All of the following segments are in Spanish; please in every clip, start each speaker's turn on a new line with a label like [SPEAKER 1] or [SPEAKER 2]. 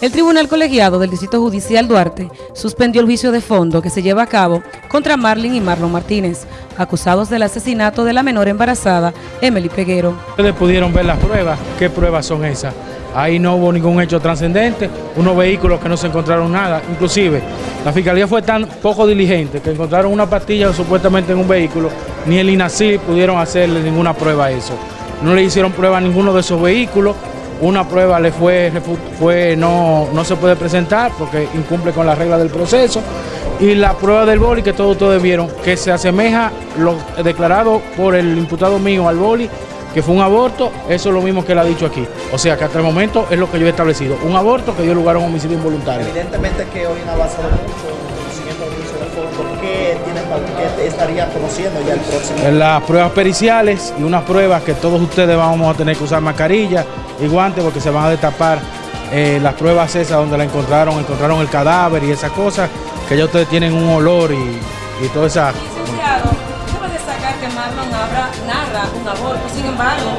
[SPEAKER 1] El Tribunal Colegiado del Distrito Judicial Duarte suspendió el juicio de fondo que se lleva a cabo contra Marlin y Marlon Martínez, acusados del asesinato de la menor embarazada, Emily Peguero.
[SPEAKER 2] Ustedes pudieron ver las pruebas, ¿qué pruebas son esas? Ahí no hubo ningún hecho trascendente, unos vehículos que no se encontraron nada, inclusive la fiscalía fue tan poco diligente que encontraron una pastilla supuestamente en un vehículo, ni el INACI pudieron hacerle ninguna prueba a eso. No le hicieron prueba a ninguno de esos vehículos, una prueba le fue, fue no, no se puede presentar porque incumple con las reglas del proceso. Y la prueba del boli que todos ustedes vieron, que se asemeja lo declarado por el imputado mío al boli, que fue un aborto, eso es lo mismo que él ha dicho aquí. O sea que hasta el momento es lo que yo he establecido, un aborto que dio lugar a un homicidio involuntario.
[SPEAKER 3] Evidentemente que hoy han avanzado mucho siguiendo el juicio de fondo, ¿qué, qué estaría conociendo ya el próximo?
[SPEAKER 2] Las pruebas periciales y unas pruebas que todos ustedes vamos a tener que usar mascarilla, y guantes porque se van a destapar eh, las pruebas esas donde la encontraron, encontraron el cadáver y esas cosas, que ya ustedes tienen un olor y, y toda esa...
[SPEAKER 1] Licenciado, de destacar que Marlon narra un aborto, sin embargo,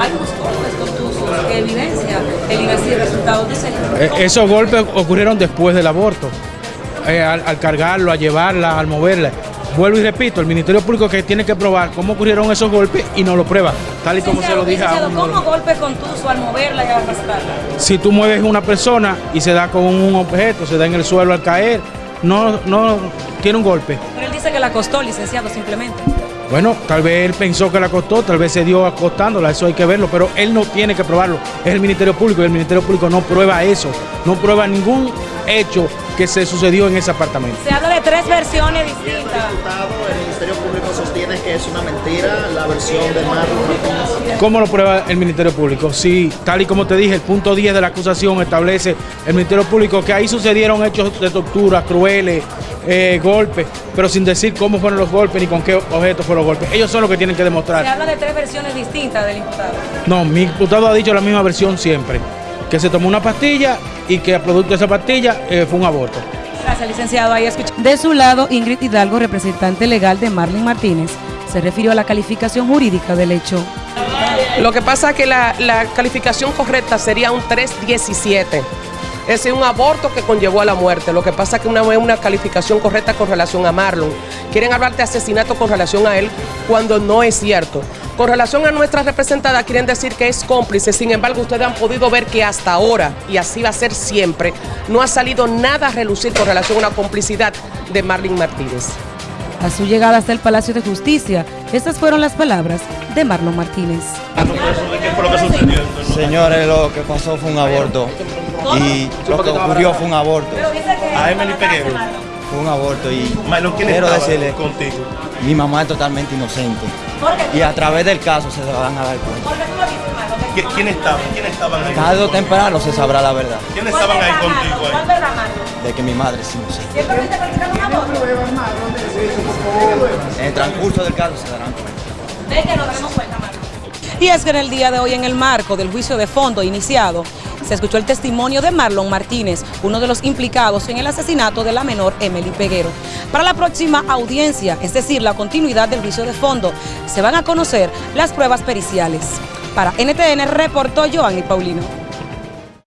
[SPEAKER 1] hay unos golpes contusos que evidencia el resultado de ese...
[SPEAKER 2] Eh, esos golpes ocurrieron después del aborto, eh, al, al cargarlo, a llevarla, al moverla. Vuelvo y repito, el Ministerio Público que tiene que probar cómo ocurrieron esos golpes y no lo prueba, tal y como se lo dije a
[SPEAKER 1] uno. ¿Cómo golpe contuso al moverla y arrastrarla?
[SPEAKER 2] Si tú mueves una persona y se da con un objeto, se da en el suelo al caer, no, no tiene un golpe.
[SPEAKER 1] Pero él dice que la costó, licenciado, simplemente.
[SPEAKER 2] Bueno, tal vez él pensó que la costó, tal vez se dio acostándola, eso hay que verlo, pero él no tiene que probarlo. Es el Ministerio Público y el Ministerio Público no prueba eso, no prueba ningún hecho que se sucedió en ese apartamento.
[SPEAKER 1] Se habla de tres versiones distintas.
[SPEAKER 3] El Ministerio Público sostiene que es una mentira la versión de Marlon
[SPEAKER 2] ¿Cómo lo prueba el Ministerio Público? Sí, tal y como te dije, el punto 10 de la acusación establece el Ministerio Público que ahí sucedieron hechos de tortura, crueles, eh, golpes, pero sin decir cómo fueron los golpes ni con qué objetos fueron los golpes. Ellos son los que tienen que demostrar.
[SPEAKER 1] Se habla de tres versiones distintas del imputado.
[SPEAKER 2] No, mi imputado ha dicho la misma versión siempre que se tomó una pastilla y que a producto de esa pastilla eh, fue un aborto.
[SPEAKER 1] Gracias, licenciado. Ahí De su lado, Ingrid Hidalgo, representante legal de Marlene Martínez, se refirió a la calificación jurídica del hecho.
[SPEAKER 4] Lo que pasa es que la, la calificación correcta sería un 317 es un aborto que conllevó a la muerte. Lo que pasa es que no es una calificación correcta con relación a Marlon. Quieren hablar de asesinato con relación a él cuando no es cierto. Con relación a nuestra representada, quieren decir que es cómplice. Sin embargo, ustedes han podido ver que hasta ahora, y así va a ser siempre, no ha salido nada a relucir con relación a una complicidad de Marlon Martínez.
[SPEAKER 1] A su llegada hasta el Palacio de Justicia, estas fueron las palabras de Marlon Martínez.
[SPEAKER 5] Señores, lo que pasó fue un aborto y lo que ocurrió fue un aborto.
[SPEAKER 3] A Emily Peguero.
[SPEAKER 5] Fue un aborto y
[SPEAKER 3] quiero decirle, contigo?
[SPEAKER 5] mi mamá es totalmente inocente. Y a través del caso se van a dar
[SPEAKER 3] cuenta. ¿Quién estaban? ¿Quién estaban ahí?
[SPEAKER 5] Tarde o temprano se sabrá la verdad.
[SPEAKER 3] ¿Quiénes estaban ahí contigo?
[SPEAKER 5] De que mi madre es inocente. En el transcurso del caso se darán cuenta.
[SPEAKER 1] De que nos daremos cuenta, Y es que en el día de hoy, en el marco del juicio de fondo iniciado, se escuchó el testimonio de Marlon Martínez, uno de los implicados en el asesinato de la menor Emily Peguero. Para la próxima audiencia, es decir, la continuidad del juicio de fondo, se van a conocer las pruebas periciales. Para NTN reportó Joanny Paulino.